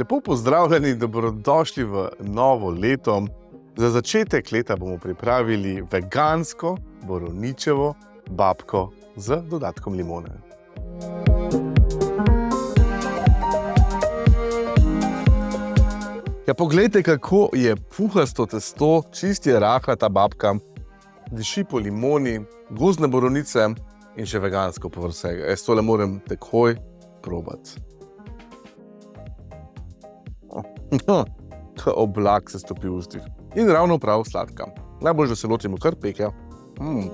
Lepo pozdravljeni, dobrodošli v novo leto. Za začetek leta bomo pripravili vegansko borovničevo babko z dodatkom limone. Ja, poglejte, kako je puhasto testo, čist je rahla ta babka, diši po limoni, gozdne borovnice in še vegansko povrh vsega. Jaz tole moram takoj probati. Ta oblak se stopi v ustih. In ravno prav sladka. Najbolj, da se lotimo kar peke. Mm.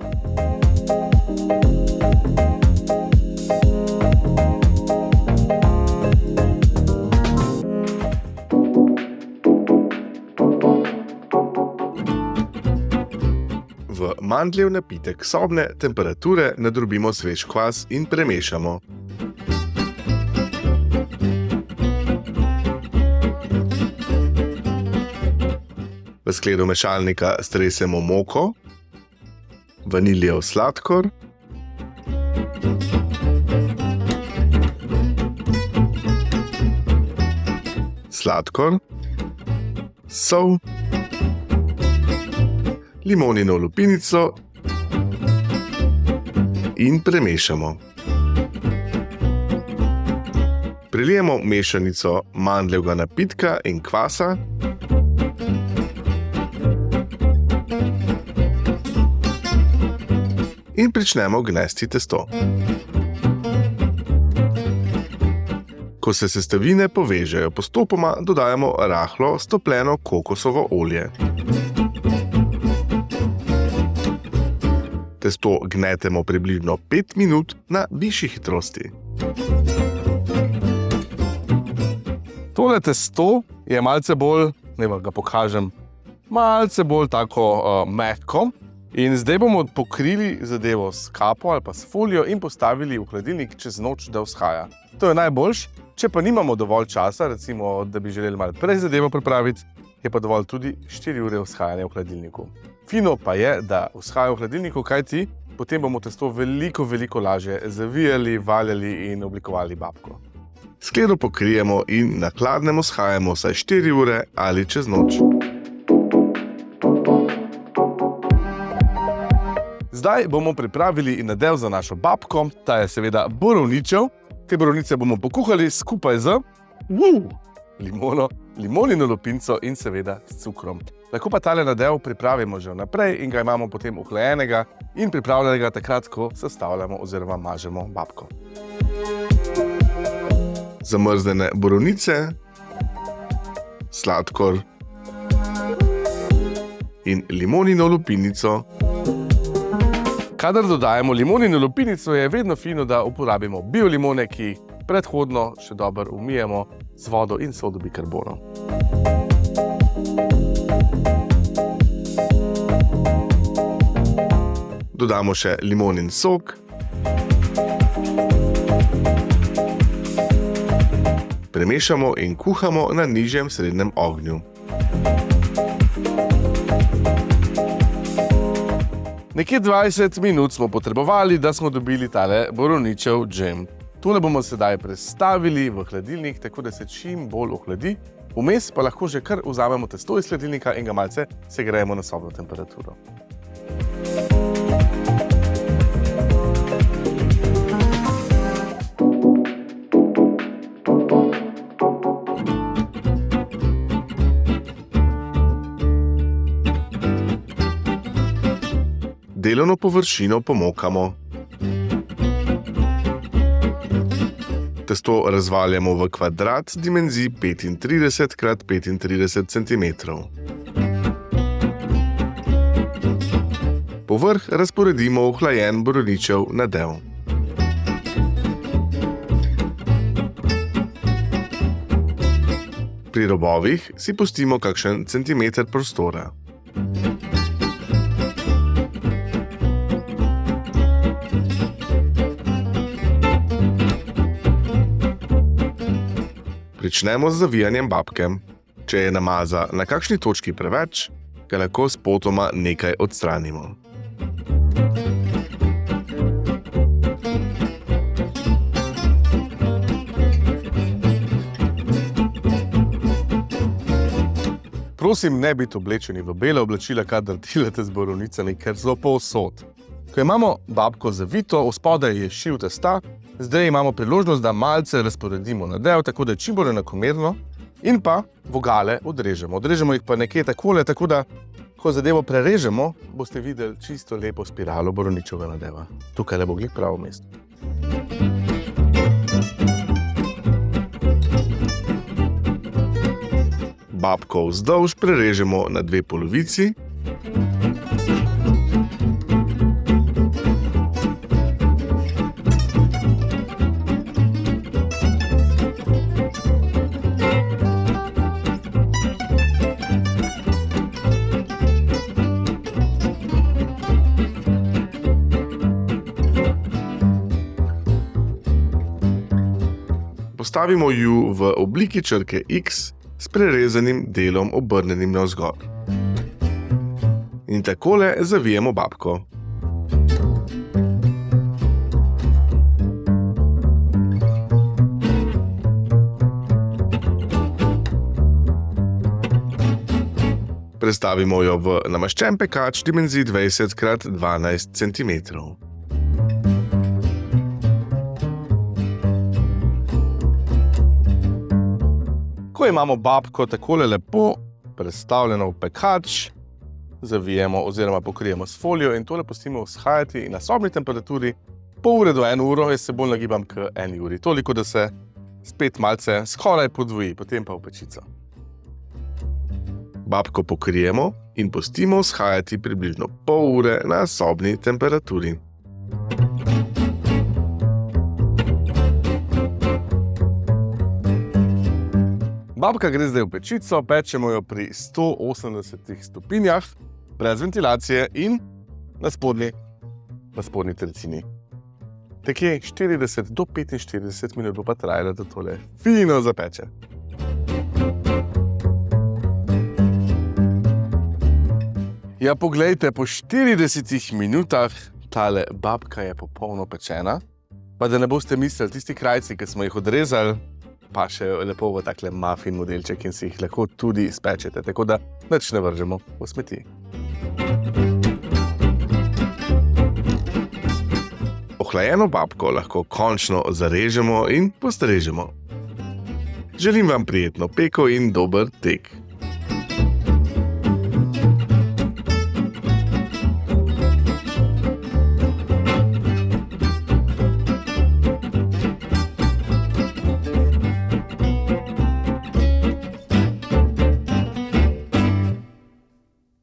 V mandljev napitek sobne temperature nadrobimo svež kvas in premešamo. Skledo mešalnika stresemo moko, vaniljev sladkor, sladkor, sol, limonino lupinico in premešamo. Prilijemo mešanico mandljevega napitka in kvasa. In pričnemo gnesti testo. Ko se sestavine povežejo, postopoma dodajamo rahlo stopljeno kokosovo olje. Testo gnetemo približno 5 minut na višji hitrosti. Tole testo je malce bolj, ne vam ga pokažem, malce bolj tako uh, mehko. In zdaj bomo pokrili zadevo s kapo ali pa s folijo in postavili v hladilnik čez noč, da vzhaja. To je najboljš. Če pa nimamo dovolj časa, recimo, da bi želeli malo prej zadevo pripraviti, je pa dovolj tudi 4 ure vzhajanja v hladilniku. Fino pa je, da vzhaja v hladilniku, kajti potem bomo testo veliko, veliko lažje zavijali, valjali in oblikovali babko. Skledo pokrijemo in na hladnem vzhajamo vsaj 4 ure ali čez noč. Zdaj bomo pripravili nadev za našo babko, ta je seveda borovničev. Te borovnice bomo pokuhali skupaj z uh, limono, limonino lupinco in seveda s cukrom. Lahko pa tale nadev pripravimo že vnaprej in ga imamo potem ohlajenega in pripravljenega takrat, ko sestavljamo oziroma mažemo babko. Zamrznjene borovnice, sladkor in limonino lupinico. Kadar dodajamo limonino lupinico, je vedno fino, da uporabimo biolimone, ki predhodno še dobro umijemo z vodo in sodo bikarbono. Dodamo še limonin sok. Premešamo in kuhamo na nižjem srednjem ognju. Nekje 20 minut smo potrebovali, da smo dobili tale borovničev džem. Tole bomo sedaj prestavili v hladilnik, tako da se čim bolj ohladi. Vmes pa lahko že kar vzamemo testo iz hladilnika in ga malce segrejemo na sobno temperaturo. Delovno površino pomokamo. Testo razvaljamo v kvadrat z dimenzij 35 x 35 cm. Povrh razporedimo ohlajen borovničev nadev. Pri robovih si pustimo kakšen centimeter prostora. Pričnemo z zavijanjem babke. Če je namaza na kakšni točki preveč, ga lahko s potoma nekaj odstranimo. Prosim, ne biti oblečeni v bele oblačila, kadar delate z borovnicami, ker so povsod. Ko imamo babko zavito, v spodaj je šiv testa, zdaj imamo priložnost, da malce razporedimo na del, tako da je čim bolj enakomerno in pa vogale odrežemo. Odrežemo jih pa nekje takole, tako da ko zadevo prerežemo, boste videli čisto lepo spiralo borovničevega nadeva. Tukaj le bo glik pravo mesto. Babko vzdolž prerežemo na dve polovici. Postavimo ju v obliki črke X s prerezanim delom obrnjenim navzgor. In takole zavijemo babko. Prestavimo jo v namaščen pekač dimenzij 20 x 12 cm. Ko imamo babko takole lepo predstavljeno v pekač, zavijemo oziroma pokrijemo s folijo in tole pustimo vzhajati na sobni temperaturi pol ure do eno uro, jaz se bolj nagibam k eni uri. Toliko, da se spet malce skoraj podvoji, potem pa v pečico. Babko pokrijemo in pustimo vzhajati približno pol ure na sobni temperaturi. Babka gre zdaj v pečico, pečemo jo pri 180 stopinjah, brez ventilacije in na spodnji, na spodnji tercini. Tekje 40 do 45 minut bo pa trajalo, da tole fino zapeče. Ja, poglejte, po 40 minutah tale babka je popolno pečena. Pa da ne boste mislili, tisti krajci, ki smo jih odrezali, pa še lepo v takle muffin modelček in si jih lahko tudi spečete, tako da nič ne vržemo v smeti. Ohlajeno babko lahko končno zarežemo in postrežemo. Želim vam prijetno peko in dober tek.